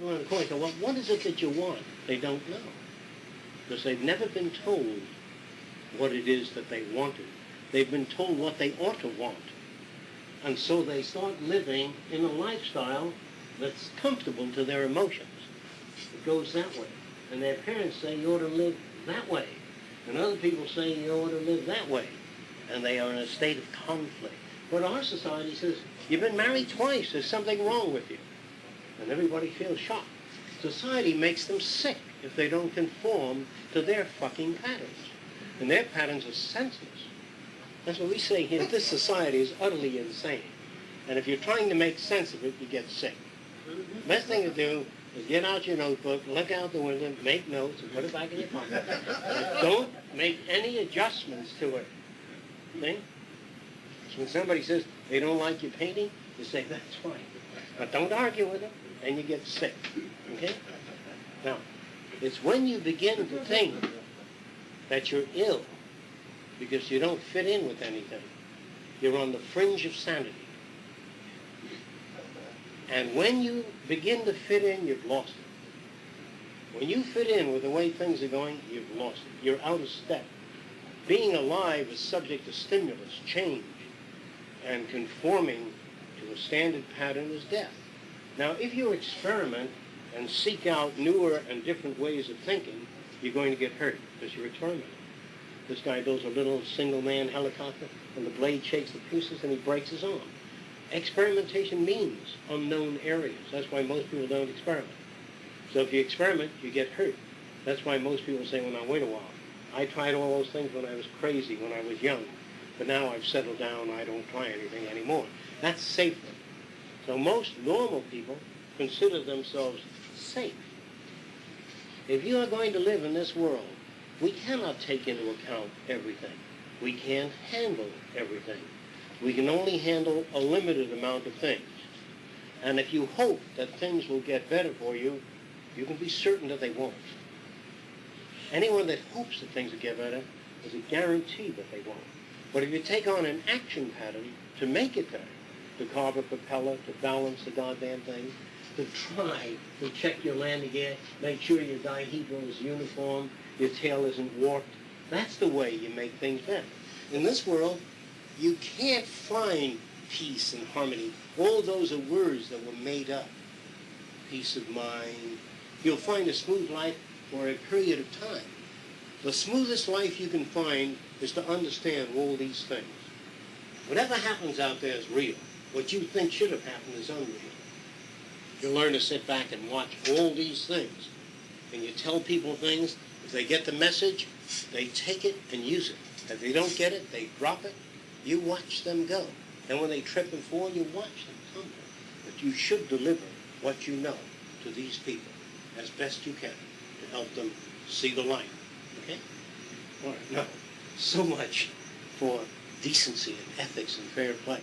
the court go, well, what is it that you want? They don't know. Because they've never been told what it is that they wanted. They've been told what they ought to want. And so they start living in a lifestyle that's comfortable to their emotions. It goes that way. And their parents say you ought to live that way. And other people say you ought to live that way. And they are in a state of conflict. But our society says, you've been married twice, there's something wrong with you. And everybody feels shocked. Society makes them sick if they don't conform to their fucking patterns. And their patterns are senseless. That's what we say here. This society is utterly insane. And if you're trying to make sense of it, you get sick. The Best thing to do is get out your notebook, look out the window, make notes, and put it back in your pocket. But don't make any adjustments to it. See? So when somebody says they don't like your painting, you say, that's fine. But don't argue with them, and you get sick. Okay? Now, it's when you begin to think that you're ill because you don't fit in with anything. You're on the fringe of sanity. And when you begin to fit in, you've lost it. When you fit in with the way things are going, you've lost it. You're out of step. Being alive is subject to stimulus, change, and conforming to a standard pattern is death. Now, if you experiment and seek out newer and different ways of thinking, you're going to get hurt because you're experimenting. This guy builds a little single-man helicopter, and the blade shakes the pieces, and he breaks his arm. Experimentation means unknown areas. That's why most people don't experiment. So if you experiment, you get hurt. That's why most people say, well, now, wait a while. I tried all those things when I was crazy, when I was young. But now I've settled down. I don't try anything anymore. That's safer. So most normal people consider themselves safe. If you are going to live in this world, we cannot take into account everything. We can't handle everything. We can only handle a limited amount of things. And if you hope that things will get better for you, you can be certain that they won't. Anyone that hopes that things will get better is a guarantee that they won't. But if you take on an action pattern to make it better, to carve a propeller, to balance the goddamn thing, to try to check your landing gear, make sure your dihedral is uniform, your tail isn't warped, that's the way you make things better. In this world, you can't find peace and harmony. All those are words that were made up. Peace of mind. You'll find a smooth life for a period of time. The smoothest life you can find is to understand all these things. Whatever happens out there is real. What you think should have happened is unreal. You learn to sit back and watch all these things. And you tell people things. If they get the message, they take it and use it. If they don't get it, they drop it. You watch them go. And when they trip and fall, you watch them tumble. But you should deliver what you know to these people as best you can to help them see the light. Okay? All right. No. So much for decency and ethics and fair play.